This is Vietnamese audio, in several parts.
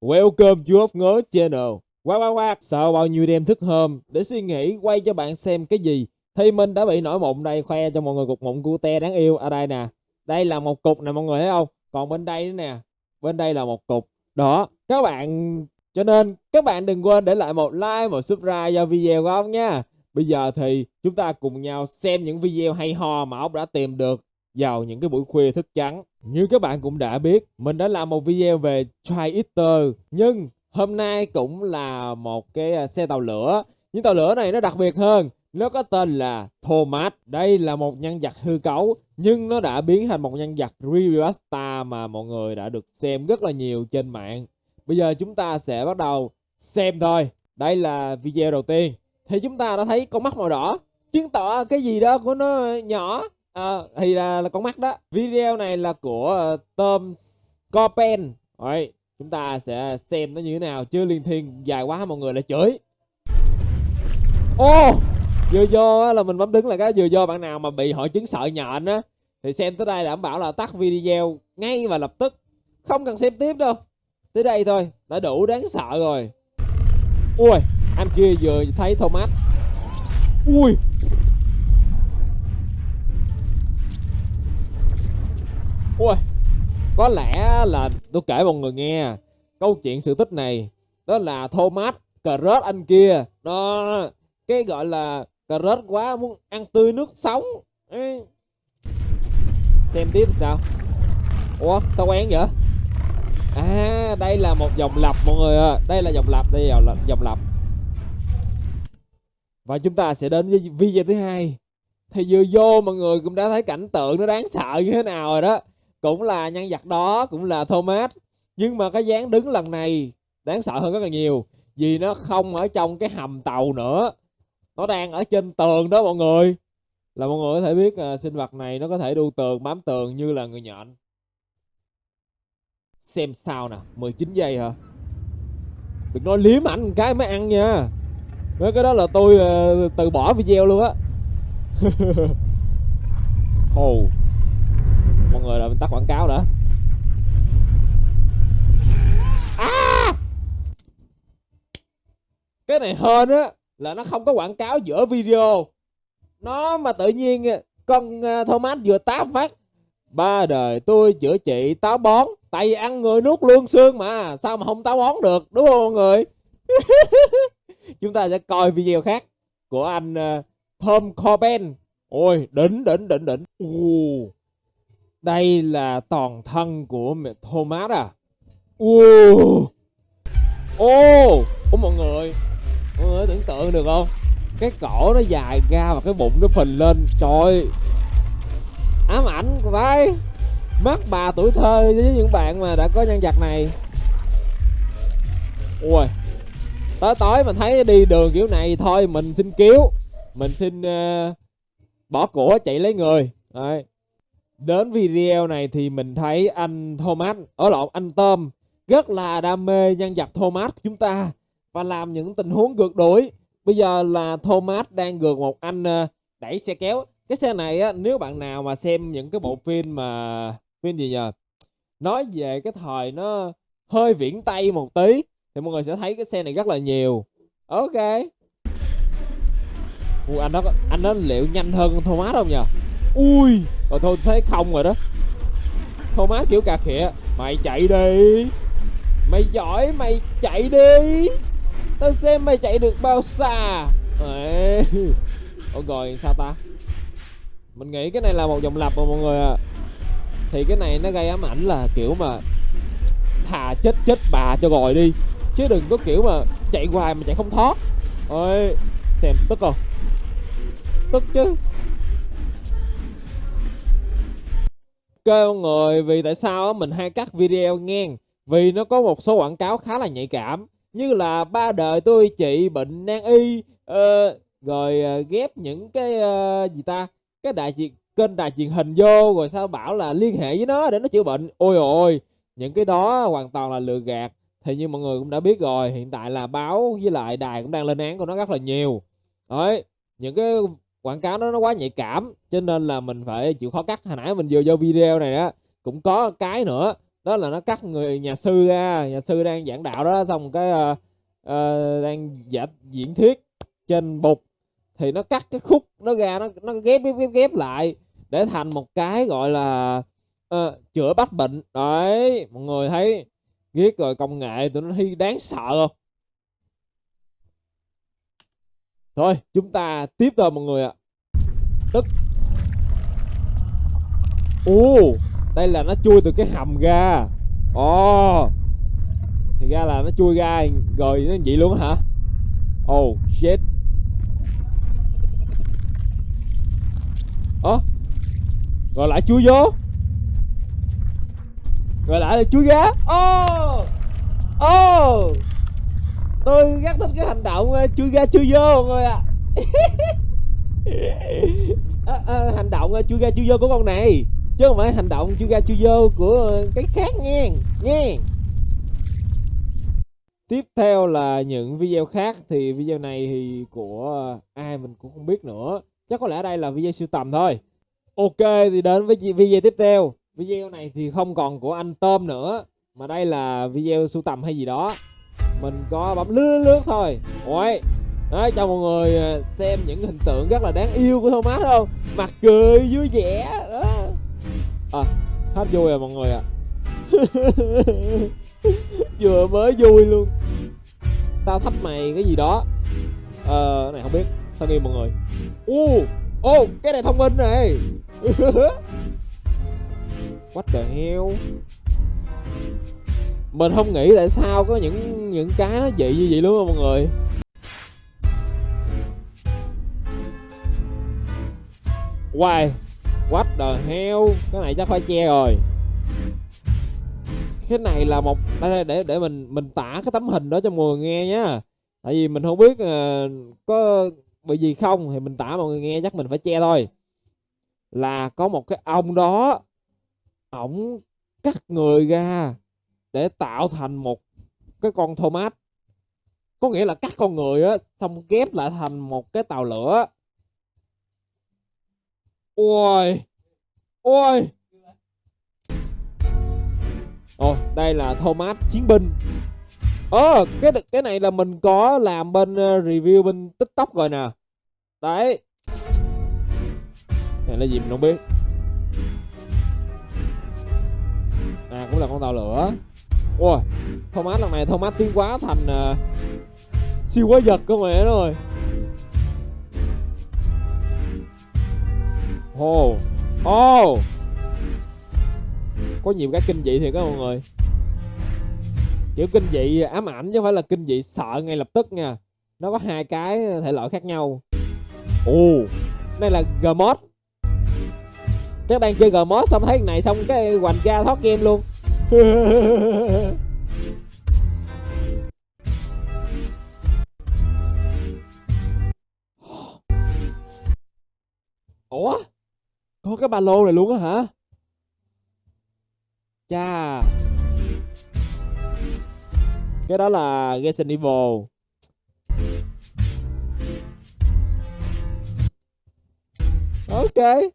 Welcome to ốc ngớ channel. Quá quá quá, sợ bao nhiêu đêm thức hôm để suy nghĩ quay cho bạn xem cái gì. Thì mình đã bị nổi mụn đây khoe cho mọi người cục mụn cute đáng yêu ở đây nè. Đây là một cục nè mọi người thấy không? Còn bên đây nữa nè. Bên đây là một cục. Đó, các bạn cho nên các bạn đừng quên để lại một like, một subscribe cho video của ông nha. Bây giờ thì chúng ta cùng nhau xem những video hay ho mà ông đã tìm được vào những cái buổi khuya thức trắng. Như các bạn cũng đã biết, mình đã làm một video về Try Eater. Nhưng hôm nay cũng là một cái à, xe tàu lửa. Nhưng tàu lửa này nó đặc biệt hơn. Nó có tên là Thomas. Đây là một nhân vật hư cấu. Nhưng nó đã biến thành một nhân vật remaster mà mọi người đã được xem rất là nhiều trên mạng. Bây giờ chúng ta sẽ bắt đầu xem thôi. Đây là video đầu tiên. Thì chúng ta đã thấy con mắt màu đỏ. Chứng tỏ cái gì đó của nó nhỏ à, thì là, là con mắt đó. Video này là của uh, Tom Copen. Rồi chúng ta sẽ xem nó như thế nào chứ liên thiên dài quá mọi người lại chửi. Ô vừa vô là mình bấm đứng là cái vừa vô bạn nào mà bị hội chứng sợ nhện á thì xem tới đây đảm bảo là tắt video ngay và lập tức. Không cần xem tiếp đâu. Tới đây thôi đã đủ đáng sợ rồi. Ui anh kia vừa thấy Thomas. Ui Ui, có lẽ là tôi kể mọi người nghe câu chuyện sự tích này. Đó là Thomas cà rớt anh kia. Đó cái gọi là cà rớt quá muốn ăn tươi nước sống. Ê. xem tiếp sao. Ủa sao quen vậy? À đây là một dòng lặp mọi người ơi đây là dòng lặp đây là dòng lặp và chúng ta sẽ đến với video thứ hai. Thì vừa vô mọi người cũng đã thấy cảnh tượng nó đáng sợ như thế nào rồi đó cũng là nhân vật đó cũng là Thomas. Nhưng mà cái dáng đứng lần này đáng sợ hơn rất là nhiều vì nó không ở trong cái hầm tàu nữa. Nó đang ở trên tường đó mọi người. Là mọi người có thể biết à, sinh vật này nó có thể đu tường bám tường như là người nhện. Xem sao nè 19 giây hả? Đừng nói liếm ảnh cái mới ăn nha. Mấy cái đó là tôi uh, từ bỏ video luôn á. Oh mọi người là mình tắt quảng cáo nữa à! cái này hơn á là nó không có quảng cáo giữa video. Nó mà tự nhiên à, con à, Thomas vừa táp phát ba đời tôi chữa trị táo bón tại vì ăn người nuốt lương xương mà sao mà không táo bón được? Đúng không mọi người? Chúng ta sẽ coi video khác của anh uh, Tom Coben ôi đỉnh đỉnh đỉnh đỉnh. Uh. Đây là toàn thân của Thomas à? Ô! Ô! Ủa mọi người Mọi người tưởng tượng được không? Cái cổ nó dài ra và cái bụng nó phình lên. Trời Ám ảnh của vai Mắt bà tuổi thơ với những bạn mà đã có nhân vật này. Ui Tối tối mình thấy đi đường kiểu này thôi Mình xin cứu. Mình xin uh, bỏ của chạy lấy người. Đấy. Đến video này thì mình thấy anh Thomas, ở lộn anh Tom rất là đam mê nhân vật Thomas của chúng ta và làm những tình huống gượt đuổi. Bây giờ là Thomas đang gượt một anh ờ, đẩy xe kéo. Cái xe này á, nếu bạn nào mà xem những cái bộ phim mà phim gì nhờ nói về cái thời nó hơi viễn tây một tí thì mọi người sẽ thấy cái xe này rất là nhiều. Ok. Ủa, anh đó anh đó liệu nhanh hơn Thomas không nhờ? Ui. Rồi thôi thấy không rồi đó. Thôi má kiểu cà khịa. Mày chạy đi. Mày giỏi, mày chạy đi. Tao xem mày chạy được bao xa. Ê. rồi, sao ta? Mình nghĩ cái này là một dòng lập mà mọi người à thì cái này nó gây ám ảnh là kiểu mà thà chết chết bà cho rồi đi. Chứ đừng có kiểu mà chạy hoài mà chạy không thoát. Ôi, xem, tức không? Tức chứ. Mọi người vì tại sao mình hay cắt video ngang? Vì nó có một số quảng cáo khá là nhạy cảm. Như là ba đời tôi trị bệnh nan y uh, rồi uh, ghép những cái uh, gì ta? Cái đại diện kênh đài truyền hình vô rồi sao bảo là liên hệ với nó để nó chữa bệnh. Ôi ôi những cái đó hoàn toàn là lừa gạt. Thì như mọi người cũng đã biết rồi hiện tại là báo với lại đài cũng đang lên án của nó rất là nhiều. Đấy những cái quảng cáo đó nó quá nhạy cảm cho nên là mình phải chịu khó cắt. Hồi nãy mình vừa vô video này á cũng có cái nữa đó là nó cắt người nhà sư ra nhà sư đang giảng đạo đó xong cái uh, uh, đang giả diễn thuyết trên bục. Thì nó cắt cái khúc nó ra nó nó ghép ghép ghép, ghép lại để thành một cái gọi là uh, chữa bách bệnh. Đấy mọi người thấy ghét rồi công nghệ tụi nó thi đáng sợ không? Thôi, chúng ta tiếp thôi mọi người ạ. Tức. Ồ, đây là nó chui từ cái hầm ra. Ồ. Thì ra là nó chui ra rồi nó vậy luôn hả? Oh shit. Ồ rồi lại chui vô. Rồi lại là chui ra. Ồ. oh tôi rất thích cái hành động ờ, chui ra chui vô mọi người ạ. À. à, à, hành động ờ, chui ra chui vô của con này chứ không phải hành động chui ra chui vô của cái khác nha nha tiếp theo là những video khác thì video này thì của ai mình cũng không biết nữa. Chắc có lẽ đây là video siêu tầm thôi. Ok thì đến với video tiếp theo. Video này thì không còn của anh tôm nữa mà đây là video sưu tầm hay gì đó mình có bấm lướt lướt thôi. Ôi Đấy, cho mọi người à, xem những hình tượng rất là đáng yêu của Thomas không? Mặt cười vui vẻ đó. À hết vui rồi mọi người ạ. À. Vừa mới vui luôn. Tao thách mày cái gì đó. Ờ này không biết. Sao nghe mọi người. Ô Ô cái này thông minh này. What the hell? Mình không nghĩ tại sao có những những cái nó dị như vậy luôn không mọi người. Why What the hell? Cái này chắc phải che rồi. Cái này là một Đây để để mình mình tả cái tấm hình đó cho mọi người nghe nhá. Tại vì mình không biết uh, Có bị gì không Thì mình tả mọi người nghe chắc mình phải che thôi. Là có một cái ông đó Ổng cắt người ra để tạo thành một cái con Thomas. Có nghĩa là cắt con người á, xong ghép lại thành một cái tàu lửa. Ôi ôi. Ồ đây là Thomas chiến binh. Ơ cái cái này là mình có làm bên ờ, review bên tiktok rồi nè. Đấy. Này là gì mình không biết. À cũng là con tàu lửa. Ôi Thomas lần này Thomas tiến quá thành uh, Siêu quá giật cơ mẹ rồi Ồ oh. Ồ oh. Có nhiều cái kinh dị thiệt các mọi người Kiểu kinh dị ám ảnh chứ không phải là kinh dị sợ ngay lập tức nha Nó có hai cái thể loại khác nhau Ồ oh. Đây là Gmod Các bạn chơi Gmod xong thấy cái này xong cái hoành ra thoát game luôn Ủa? Có cái ba lô này luôn á hả? Chà. Cái đó là Resident Evil. Ok.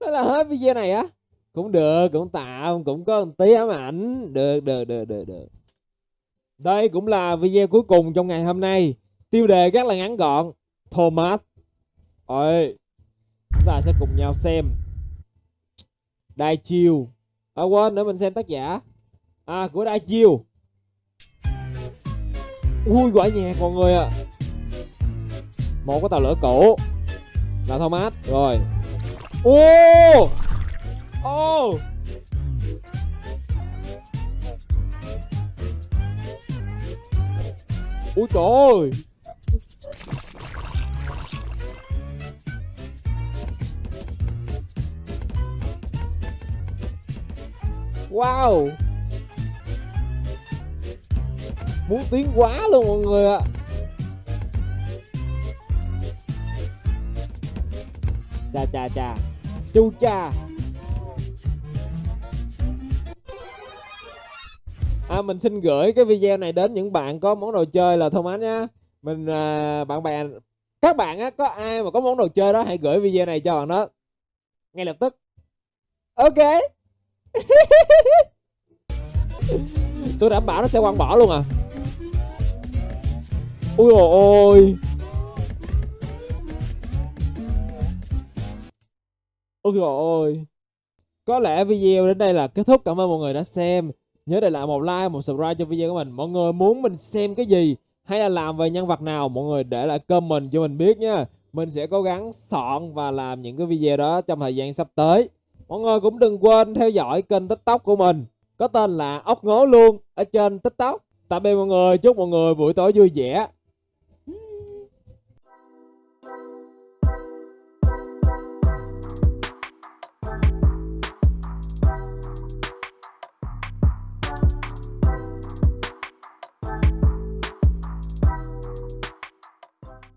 Đó là hết video này á cũng được, cũng tạo, cũng có một tí ám ảnh. Được được được được được. Đây cũng là video cuối cùng trong ngày hôm nay. Tiêu đề rất là ngắn gọn. Thomas. Rồi chúng ta sẽ cùng nhau xem. Đai chiêu. À quên nữa mình xem tác giả. À của Đai chiêu. Ui, quả nhạc mọi người ạ. À. Một cái tàu lửa cổ. Là Thomas. Rồi. Ô! Oh! Ôi trời ơi! Wow! Muốn tiến quá luôn mọi người ạ. À. Chà chà chà. Chu cha. À, mình xin gửi cái video này đến những bạn có món đồ chơi là thông ánh nhá. Mình à, bạn bè các bạn á có ai mà có món đồ chơi đó hãy gửi video này cho bạn đó. Ngay lập tức. Ok. Tôi đảm bảo nó sẽ quăng bỏ luôn à. Ui ôi. Ôi ôi. Trời có lẽ video đến đây là kết thúc. Cảm ơn mọi người đã xem nhớ để lại một like, một subscribe cho video của mình. Mọi người muốn mình xem cái gì hay là làm về nhân vật nào, mọi người để lại comment cho mình biết nha. Mình sẽ cố gắng soạn và làm những cái video đó trong thời gian sắp tới. Mọi người cũng đừng quên theo dõi kênh tiktok của mình. Có tên là ốc ngố luôn ở trên tiktok. Tạm biệt mọi người, chúc mọi người buổi tối vui vẻ.